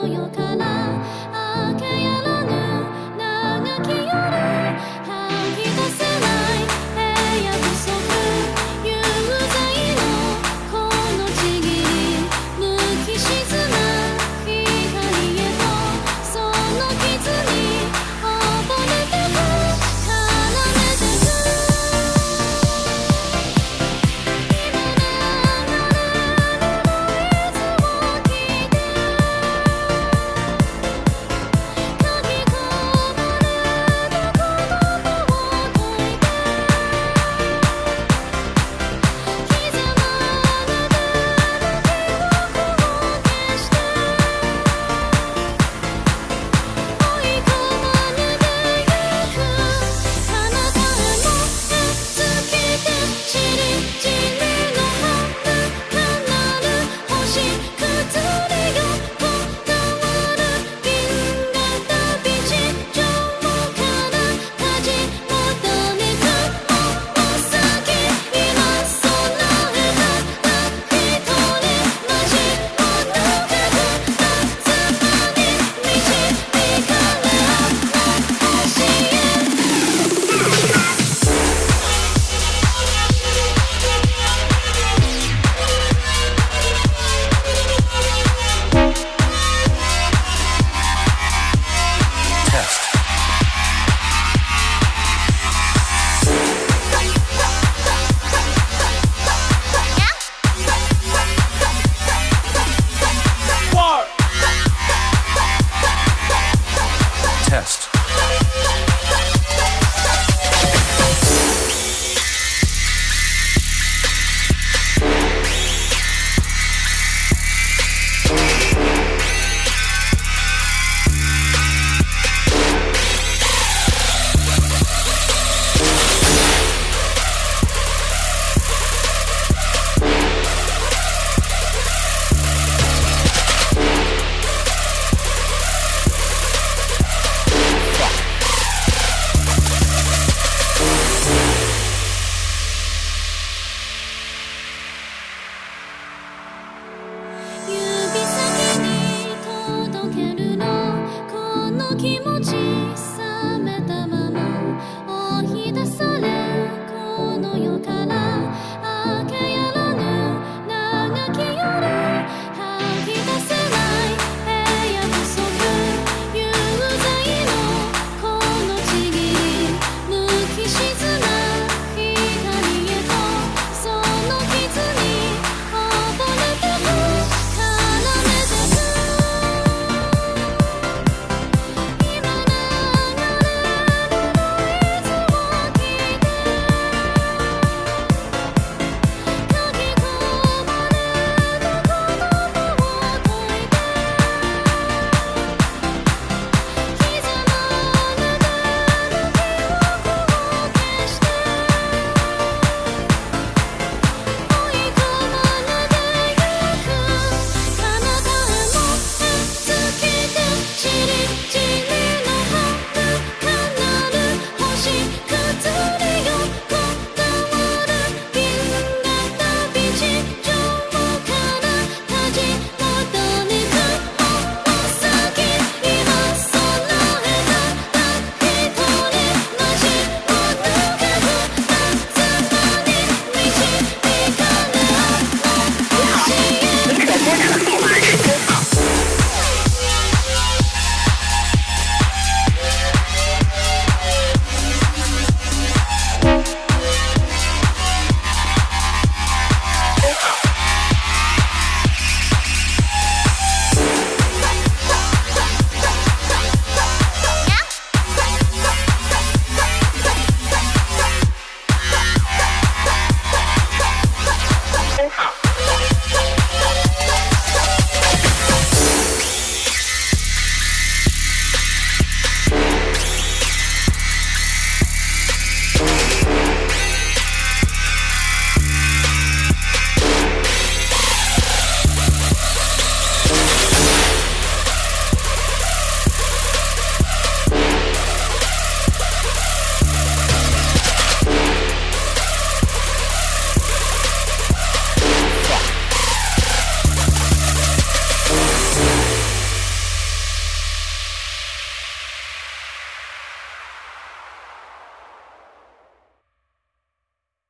所有